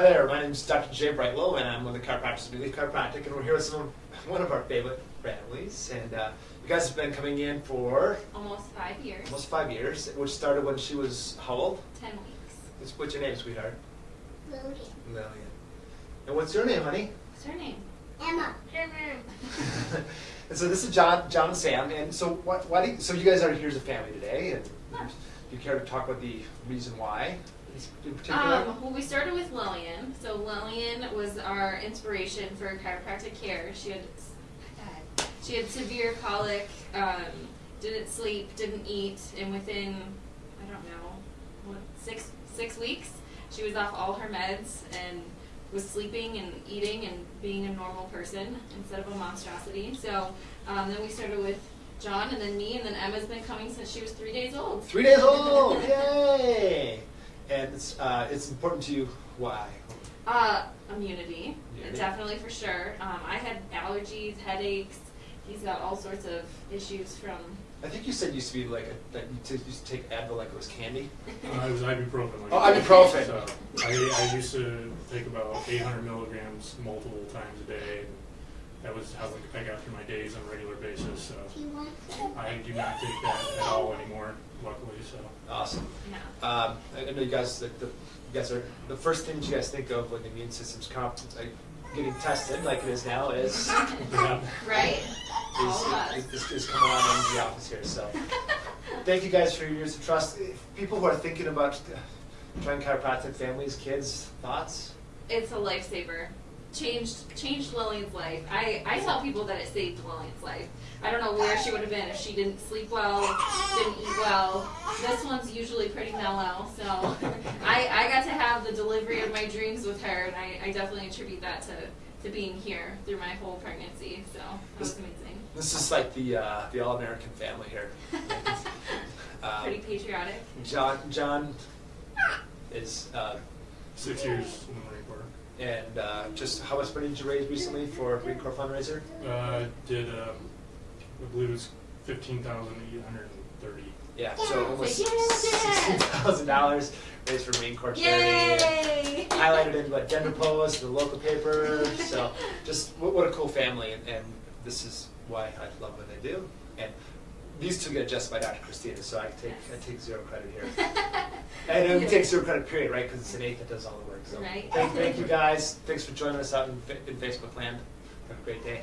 Hi there, my name is Dr. Jay Brightlow, and I'm one of the chiropractors at Relief Chiropractic, and we're here with some one of our favorite families. And uh, you guys have been coming in for Almost five years. almost five years, which started when she was how old? Ten weeks. What's- What's your name, sweetheart? Lillian. Lillian. And what's your name, honey? What's her name? Emma. and so this is John, John and Sam. And so what? Why do you, so you guys are here as a family today? And Yeah. Do you care to talk about the reason why in particular? Um, well, we started with Lillian. So Lillian was our inspiration for chiropractic care. She had she had severe colic, um, didn't sleep, didn't eat, and within I don't know what six six weeks she was off all her meds and was sleeping and eating and being a normal person instead of a monstrosity. So um, then we started with John and then me and then Emma's been coming since she was three days old. Three days old! Yay! And it's, uh, it's important to you. Why? Uh, immunity, Immunity. definitely for sure. Um, I had allergies, headaches. He's got all sorts of issues from. I think you said it used to be like a, that you t- used to take Advil like it was candy. Uh, it was ibuprofen. Like Oh, ibuprofen. So I, I used to take about 800 milligrams multiple times a day. And that was how I got through my days on a regular basis. So Do you want some? I do not take that at all anymore, luckily. So Awesome. Yeah. Um, I I know you guys. The, the, you guys are the first things you guys think of when the immune system's comp- like getting tested, like it is now, is yeah. Right? All of is, us. is, is coming on in the office here. So thank you guys for your years of trust. If People who are thinking about uh, trying chiropractic, families, kids, thoughts. It's a lifesaver. Changed changed Lillian's life. I, I tell people that it saved Lillian's life. I don't know where she would have been if she didn't sleep well, didn't eat well. This one's usually pretty mellow, so I, I got to have the delivery of my dreams with her, and I, I definitely attribute that to, to being here through my whole pregnancy. So that was amazing. This is like the uh, the all American family here. Um, Pretty patriotic. John John is uh, Six years in the Marine Corps. and uh, just how much money did you raise recently for Marine Corps fundraiser? Uh, did um, I believe it was 15,830. Yeah, so almost Say, sixteen thousand dollars raised for Marine Corps charity. Yay! Highlighted in what Denver Post, the local paper. So just what, what a cool family, and, and this is why I love what they do. And these two get adjusted by Dr. Christina, so I take I take zero credit here. And we take zero credit period, right? Because it's innate that does all the work. So Right. thank, thank you guys. Thanks for joining us out in, in Facebook land. Have a great day.